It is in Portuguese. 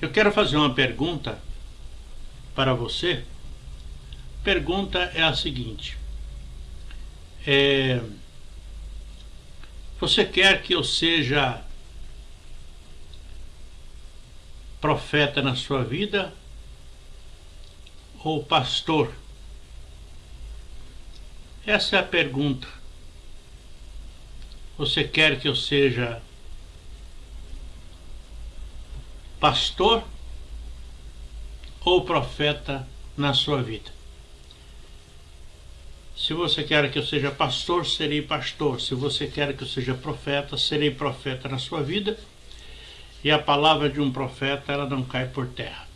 Eu quero fazer uma pergunta para você. Pergunta é a seguinte: é, Você quer que eu seja profeta na sua vida ou pastor? Essa é a pergunta. Você quer que eu seja pastor ou profeta na sua vida? Se você quer que eu seja pastor, serei pastor. Se você quer que eu seja profeta, serei profeta na sua vida. E a palavra de um profeta, ela não cai por terra.